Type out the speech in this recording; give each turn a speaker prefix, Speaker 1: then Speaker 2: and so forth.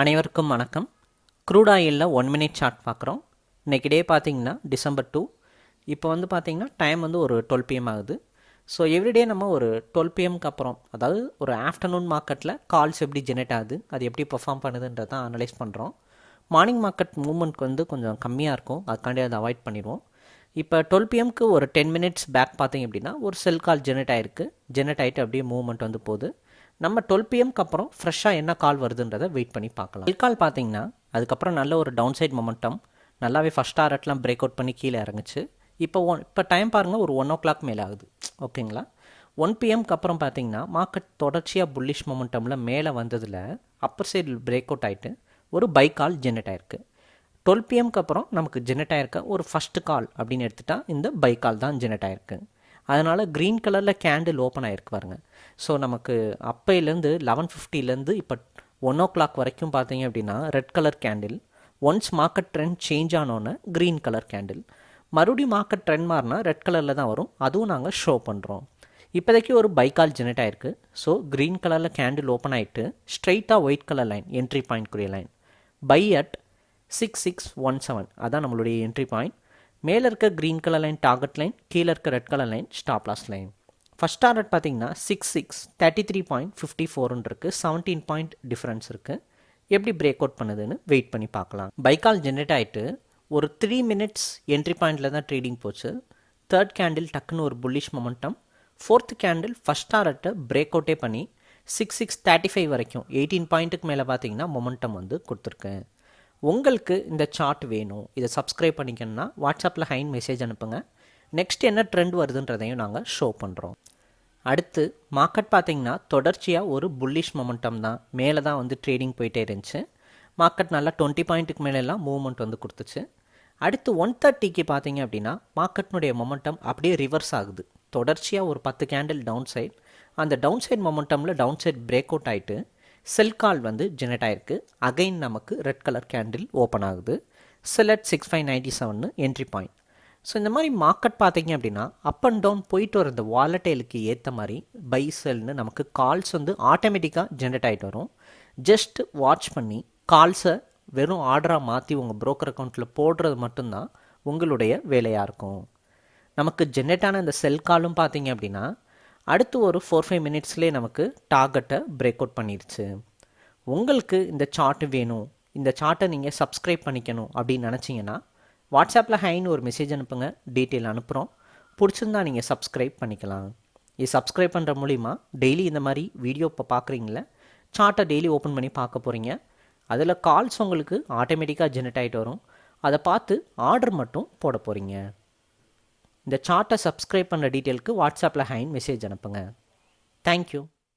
Speaker 1: அனைவருக்கும் வணக்கம். க்ரூட் ஆயிலில் ஒன் மினிட் சார்ட் பார்க்குறோம். இன்றைக்கி டே பார்த்தீங்கன்னா டிசம்பர் டூ இப்போ வந்து பார்த்திங்கன்னா டைம் வந்து ஒரு டுவெல் பிஎம் ஆகுது. ஸோ எவ்ரிடே நம்ம ஒரு டுவெல் பிஎம்க்கு அப்புறம் அதாவது ஒரு ஆஃப்டர்நூன் மார்க்கெட்டில் கால்ஸ் எப்படி ஜெனரேட் ஆகுது அது எப்படி பெர்ஃபார்ம் பண்ணுதுன்றதை அனலைஸ் பண்ணுறோம் மார்னிங் மார்க்கெட் மூவ்மெண்ட் வந்து கொஞ்சம் கம்மியாக இருக்கும். அதுக்காண்டி அதை அவாய்ட் பண்ணிடுவோம். இப்போ டுவெல் பிஎம்க்கு ஒரு டென் மினிட்ஸ் பேக் பார்த்தீங்க அப்படின்னா ஒரு செல் கால் ஜெனரேட் ஆகிருக்கு ஜெனரேட் ஆகிட்டு அப்படியே மூவ்மெண்ட் வந்து போகுது. நம்ம டுவெல் பிஎம்க்கு அப்புறம் ஃப்ரெஷ்ஷாக என்ன கால் வருதுன்றதை வெயிட் பண்ணி பார்க்கலாம். செல் கால் பார்த்தீங்கன்னா அதுக்கப்புறம் நல்ல ஒரு டவுன் சைட் மொமெண்டம் நல்லாவே ஃபஸ்ட் ஆர்ட்லாம் பிரேக் அவுட் பண்ணி கீழே இறங்குச்சு. இப்போ ஒன் இப்போ டைம் பாருங்கள் ஒரு ஒன் ஓ கிளாக் மேலே ஆகுது. ஓகேங்களா? ஒன் பிஎம்க்கு அப்புறம் பார்த்தீங்கன்னா மார்க்கெட் தொடர்ச்சியாக புல்லிஷ் மொமெண்டமில் மேலே வந்ததில் அப்பர் சைடு பிரேக் அவுட் ஆகிட்டு ஒரு பை கால் ஜென்ரேட் ஆயிருக்கு. டுவெல் பிஎம்க்கு அப்புறம் நமக்கு ஜென்ரேட் ஆயிருக்க ஒரு ஃபஸ்ட்டு கால் அப்படின்னு எடுத்துட்டால் இந்த பை கால் தான் ஜென்ரேட் ஆயிருக்கு. அதனால் க்ரீன் கலரில் கேண்டில் ஓப்பன் ஆகிருக்கு பாருங்க. ஸோ நமக்கு அப்பையிலேருந்து லெவன் ஃபிஃப்டிலேருந்து இப்போ ஒன் ஓ கிளாக் வரைக்கும் பார்த்தீங்க அப்படின்னா red colour candle once market trend change ஆனோன்னே green colour candle மறுபடியும் மார்க்கெட் ட்ரெண்ட் மாறினா ரெட் கலரில் தான் வரும். அதுவும் நாங்கள் ஷோ பண்ணுறோம் இப்போதைக்கு ஒரு பைக்கால் ஜெனரேட் ஆயிருக்கு. ஸோ க்ரீன் கலரில் கேண்டில் ஓப்பன் ஆகிட்டு ஸ்ட்ரைட்டாக white colour line entry point குரிய line buy at six six one seven அதான் நம்மளுடைய என்ட்ரி பாயிண்ட் மேலே இருக்க green colour line target line கீழே இருக்க red colour line stop loss line first target பார்த்தீங்கன்னா six six thirty three point fifty ஃபோர்னு இருக்குது seventeen point difference இருக்குது எப்படி பிரேக் அவுட் பண்ணுதுன்னு வெயிட் பண்ணி பார்க்கலாம். பைக்கால் ஜென்ரேட் ஆகிட்டு ஒரு த்ரீ மினிட்ஸ் என்ட்ரி பாயிண்டில் தான் ட்ரேடிங் போச்சு. தேர்ட் கேண்டில் டக்குன்னு ஒரு bullish momentum fourth candle first டாரட்டை break அவுட்டே பண்ணி சிக்ஸ் சிக்ஸ் தேர்ட்டி ஃபைவ் வரைக்கும் எயிட்டீன் பாயிண்ட்டுக்கு மேலே பார்த்தீங்கன்னா மொமெண்டம் வந்து கொடுத்துருக்கேன் உங்களுக்கு இந்த சார்ட் வேணும். இதை சப்ஸ்கிரைப் பண்ணிக்கணும்னா வாட்ஸ்அப்பில் ஹைன் மெசேஜ் அனுப்புங்க. நெக்ஸ்ட் என்ன ட்ரெண்ட் வருதுன்றதையும் நாங்கள் ஷோ பண்ணுறோம் அடுத்து மார்க்கெட் பார்த்திங்கன்னா தொடர்ச்சியாக ஒரு புல்லிஷ் மொமெண்டம் தான். மேலே தான் வந்து ட்ரேடிங் போயிட்டே இருந்துச்சு. மார்க்கெட் நல்லா டுவெண்ட்டி பாயிண்ட்டுக்கு மேலெல்லாம் மூவ்மெண்ட் வந்து கொடுத்துச்சு. அடுத்து ஒன் தேர்ட்டிக்கு பார்த்தீங்க அப்படின்னா மார்க்கெட்னுடைய மொமெண்டம் அப்படியே ரிவர்ஸ் ஆகுது. தொடர்ச்சியாக ஒரு பத்து கேண்டில் டவுன் சைட் அந்த டவுன் சைட் மொமெண்டமில் டவுன் சைட் பிரேக் அவுட் ஆகிட்டு செல் கால் வந்து ஜெனரேட் ஆகிருக்கு அகைன் நமக்கு ரெட் கலர் கேண்டில் ஓப்பன் ஆகுது. Sell at six five ninety seven entry point so இந்த மாதிரி மார்க்கெட் பார்த்தீங்க அப்படின்னா அப் அண்ட் டவுன் போயிட்டு வர இந்த வாலட்டைலுக்கு ஏற்ற மாதிரி பை செல்னு நமக்கு கால்ஸ் வந்து ஆட்டோமேட்டிக்காக ஜென்ரேட் ஆகிட்டு வரும். ஜஸ்ட் வாட்ச் பண்ணி கால்ஸை வெறும் ஆர்டராக மாற்றி உங்கள் ப்ரோக்கர் அக்கௌண்ட்டில் போடுறது மட்டும்தான் உங்களுடைய வேலையாக இருக்கும். நமக்கு ஜென்ரேட் ஆன இந்த செல் காலும் பார்த்தீங்க அப்படின்னா அடுத்து ஒரு ஃபோர் ஃபைவ் மினிட்ஸ்லேயே நமக்கு டார்கெட்டை பிரேக் அவுட் பண்ணிடுச்சு உங்களுக்கு இந்த சார்ட் வேணும். இந்த சார்ட்டை நீங்கள் சப்ஸ்கிரைப் பண்ணிக்கணும் அப்படின்னு நினச்சிங்கன்னா வாட்ஸ்அப்பில் ஹைன்னு ஒரு மெசேஜ் அனுப்புங்க. டீட்டெயில் அனுப்புகிறோம் பிடிச்சிருந்தா நீங்கள் சப்ஸ்கிரைப் பண்ணிக்கலாம். இது சப்ஸ்கிரைப் பண்ணுற மூலிமா டெய்லி இந்த மாதிரி வீடியோ இப்போ பார்க்குறீங்களே சார்ட்டை டெய்லி ஓப்பன் பண்ணி பார்க்க போகிறீங்க அதில் கால்ஸ் உங்களுக்கு ஆட்டோமேட்டிக்காக ஜெனரேட் ஆகிட்டு வரும். அதை பார்த்து ஆர்டர் மட்டும் போட போகிறீங்க இந்த சார்ட்டை சப்ஸ்கிரைப் பண்ணுற டீட்டெயிலுக்கு வாட்ஸ்அப்பில் ஹைன் மெசேஜ் அனுப்புங்க. தேங்க்யூ